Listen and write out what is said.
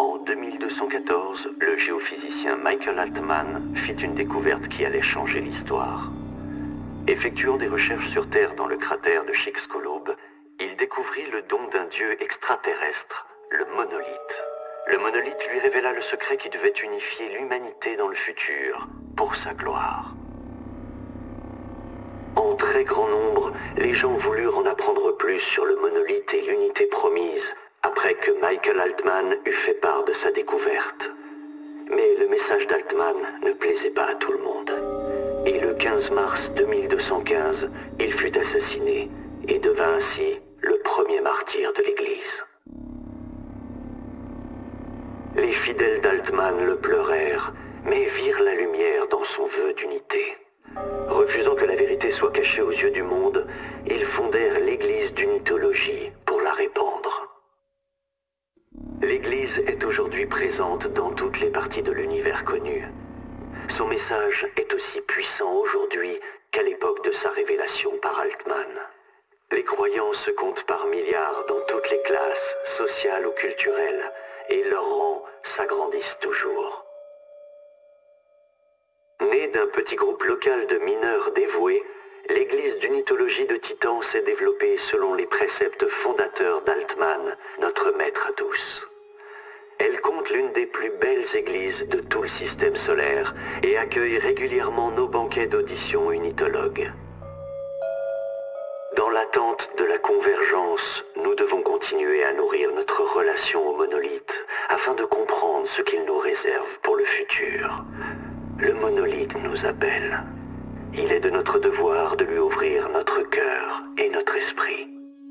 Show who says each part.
Speaker 1: En 2214, le géophysicien Michael Altman fit une découverte qui allait changer l'histoire. Effectuant des recherches sur Terre dans le cratère de Chicxulub, il découvrit le don d'un dieu extraterrestre, le monolithe. Le monolithe lui révéla le secret qui devait unifier l'humanité dans le futur, pour sa gloire. En très grand nombre, les gens voulurent en apprendre plus sur le monolithe et l'unité promise, Michael Altman eut fait part de sa découverte. Mais le message d'Altman ne plaisait pas à tout le monde. Et le 15 mars 2215, il fut assassiné et devint ainsi le premier martyr de l'Église. Les fidèles d'Altman le pleurèrent, mais virent la lumière dans son vœu d'unité. Refusant que la vérité soit cachée aux yeux du monde, ils fondèrent l'Église d'unitologie pour la répandre. L'Église est aujourd'hui présente dans toutes les parties de l'univers connu. Son message est aussi puissant aujourd'hui qu'à l'époque de sa révélation par Altman. Les croyants se comptent par milliards dans toutes les classes, sociales ou culturelles, et leurs rangs s'agrandissent toujours. Né d'un petit groupe local de mineurs dévoués, l'église mythologie de Titan s'est développée selon les préceptes fondateurs d'Altman, notre maître à tous. Elle compte l'une des plus belles églises de tout le système solaire et accueille régulièrement nos banquets d'audition unitologues. Dans l'attente de la convergence, nous devons continuer à nourrir notre relation au monolithe afin de comprendre ce qu'il nous réserve pour le futur. Le monolithe nous appelle. Il est de notre devoir